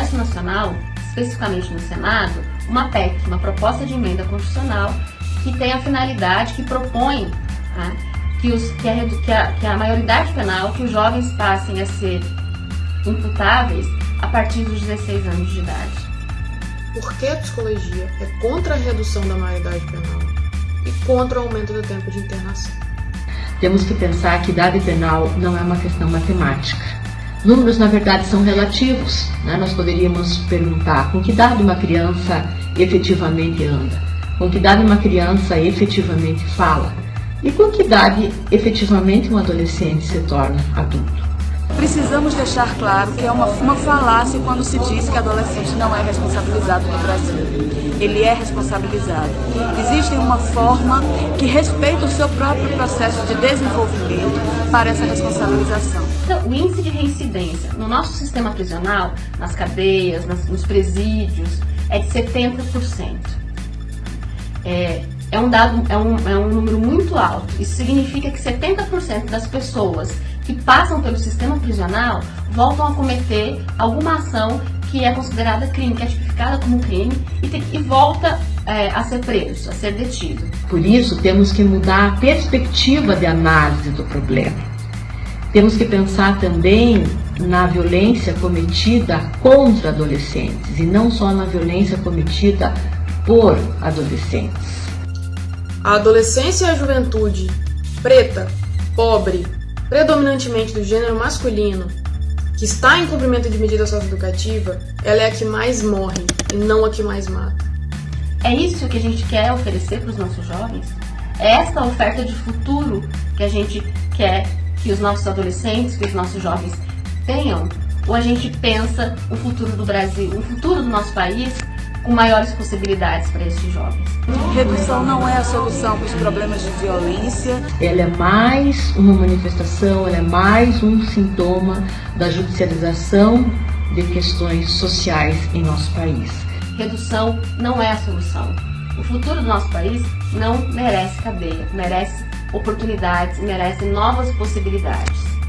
Constitucional, especificamente no Senado, uma PEC, uma proposta de emenda constitucional, que tem a finalidade, que propõe né, que, os, que, a, que, a, que a maioridade penal, que os jovens passem a ser imputáveis a partir dos 16 anos de idade. Por que a psicologia é contra a redução da maioridade penal e contra o aumento do tempo de internação? Temos que pensar que idade penal não é uma questão matemática. Números, na verdade, são relativos. Né? Nós poderíamos perguntar com que idade uma criança efetivamente anda, com que idade uma criança efetivamente fala e com que idade efetivamente um adolescente se torna adulto. Precisamos deixar claro que é uma, uma falácia quando se diz que adolescente não é responsabilizado no Brasil. Ele é responsabilizado. Existe uma forma que respeita o seu próprio processo de desenvolvimento para essa responsabilização. Então, o índice de reincidência no nosso sistema prisional, nas cadeias, nas, nos presídios, é de 70%. É, é um dado, é um, é um número muito alto. Isso significa que 70% das pessoas que passam pelo sistema prisional voltam a cometer alguma ação que é considerada crime, que é tipificada como crime e, tem, e volta é, a ser preso, a ser detido. Por isso, temos que mudar a perspectiva de análise do problema. Temos que pensar também na violência cometida contra adolescentes e não só na violência cometida por adolescentes. A adolescência e a juventude preta, pobre, predominantemente do gênero masculino, que está em cumprimento de medida socioeducativa, ela é a que mais morre e não a que mais mata. É isso que a gente quer oferecer para os nossos jovens? É esta oferta de futuro que a gente quer que os nossos adolescentes, que os nossos jovens tenham? Ou a gente pensa o futuro do Brasil, o futuro do nosso país com maiores possibilidades para esses jovens. Redução não é a solução para os problemas de violência. Ela é mais uma manifestação, ela é mais um sintoma da judicialização de questões sociais em nosso país. Redução não é a solução. O futuro do nosso país não merece cadeia, merece oportunidades, merece novas possibilidades.